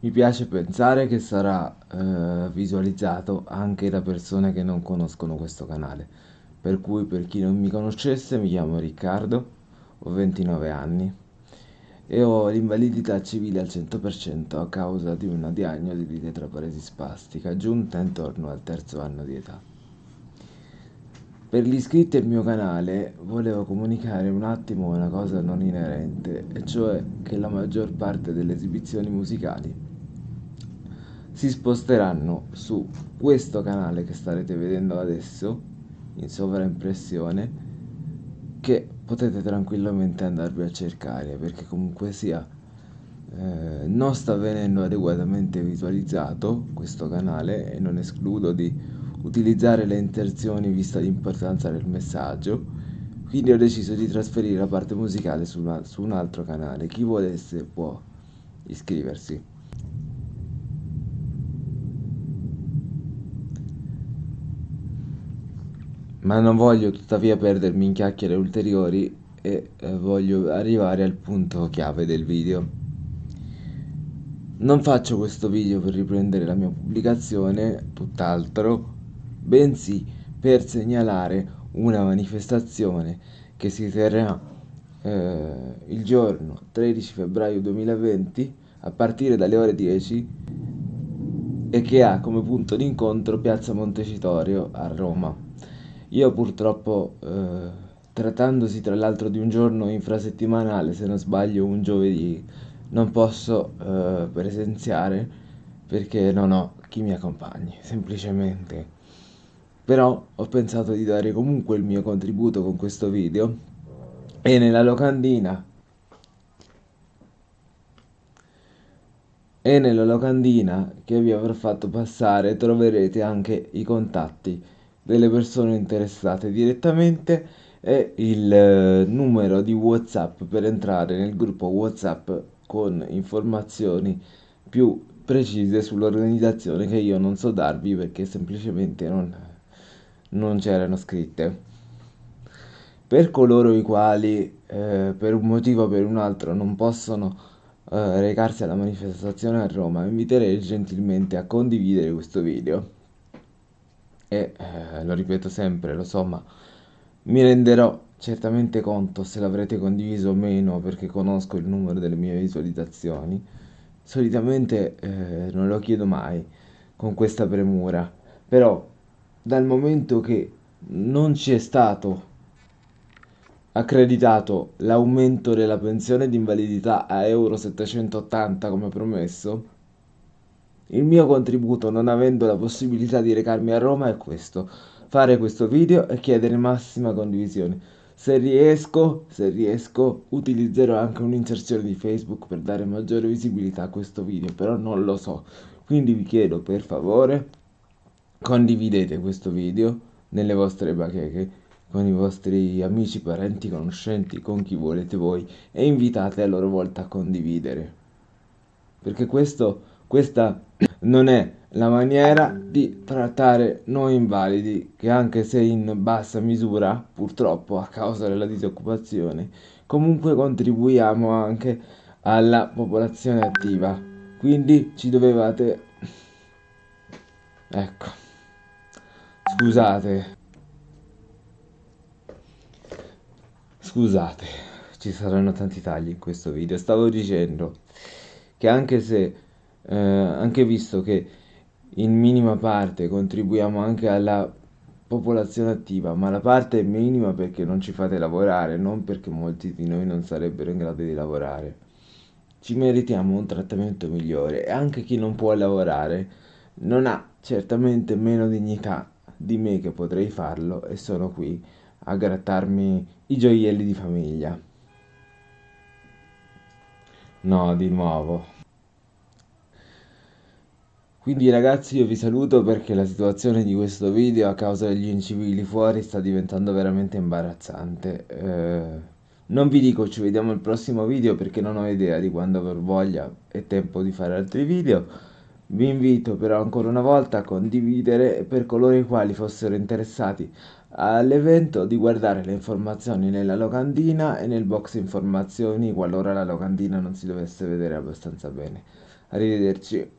Mi piace pensare che sarà eh, visualizzato anche da persone che non conoscono questo canale. Per cui per chi non mi conoscesse mi chiamo Riccardo, ho 29 anni e ho l'invalidità civile al 100% a causa di una diagnosi di tetraparesi spastica giunta intorno al terzo anno di età. Per gli iscritti al mio canale volevo comunicare un attimo una cosa non inerente, e cioè che la maggior parte delle esibizioni musicali si sposteranno su questo canale che starete vedendo adesso in sovraimpressione che potete tranquillamente andarvi a cercare perché comunque sia eh, non sta venendo adeguatamente visualizzato questo canale e non escludo di utilizzare le inserzioni vista l'importanza del messaggio. Quindi ho deciso di trasferire la parte musicale su, una, su un altro canale. Chi volesse può iscriversi. Ma non voglio tuttavia perdermi in chiacchiere ulteriori e eh, voglio arrivare al punto chiave del video. Non faccio questo video per riprendere la mia pubblicazione, tutt'altro, bensì per segnalare una manifestazione che si terrà eh, il giorno 13 febbraio 2020 a partire dalle ore 10 e che ha come punto d'incontro Piazza Montecitorio a Roma. Io purtroppo, eh, trattandosi tra l'altro di un giorno infrasettimanale, se non sbaglio un giovedì, non posso eh, presenziare perché non ho chi mi accompagni, semplicemente. Però ho pensato di dare comunque il mio contributo con questo video. E nella locandina. E nella locandina che vi avrò fatto passare troverete anche i contatti delle persone interessate direttamente e il eh, numero di whatsapp per entrare nel gruppo whatsapp con informazioni più precise sull'organizzazione che io non so darvi perché semplicemente non, non c'erano scritte. Per coloro i quali eh, per un motivo o per un altro non possono eh, recarsi alla manifestazione a Roma inviterei gentilmente a condividere questo video. E eh, lo ripeto sempre, lo so, ma mi renderò certamente conto se l'avrete condiviso o meno perché conosco il numero delle mie visualizzazioni. Solitamente eh, non lo chiedo mai con questa premura, però dal momento che non ci è stato accreditato l'aumento della pensione di invalidità a euro 780 come promesso, il mio contributo, non avendo la possibilità di recarmi a Roma, è questo: fare questo video e chiedere massima condivisione. Se riesco, se riesco, utilizzerò anche un'inserzione di Facebook per dare maggiore visibilità a questo video, però non lo so. Quindi vi chiedo per favore, condividete questo video nelle vostre bacheche con i vostri amici, parenti, conoscenti, con chi volete voi e invitate a loro volta a condividere. Perché questo, questa non è la maniera di trattare noi invalidi che anche se in bassa misura, purtroppo a causa della disoccupazione, comunque contribuiamo anche alla popolazione attiva. Quindi ci dovevate... Ecco. Scusate. Scusate, ci saranno tanti tagli in questo video. Stavo dicendo che anche se eh, anche visto che in minima parte contribuiamo anche alla popolazione attiva, ma la parte è minima perché non ci fate lavorare, non perché molti di noi non sarebbero in grado di lavorare. Ci meritiamo un trattamento migliore e anche chi non può lavorare non ha certamente meno dignità di me che potrei farlo e sono qui a grattarmi i gioielli di famiglia. No, di nuovo. Quindi ragazzi io vi saluto perché la situazione di questo video a causa degli incivili fuori sta diventando veramente imbarazzante. Eh, non vi dico ci vediamo al prossimo video perché non ho idea di quando avrò voglia e tempo di fare altri video. Vi invito però ancora una volta a condividere per coloro i quali fossero interessati all'evento di guardare le informazioni nella locandina e nel box informazioni qualora la locandina non si dovesse vedere abbastanza bene. Arrivederci.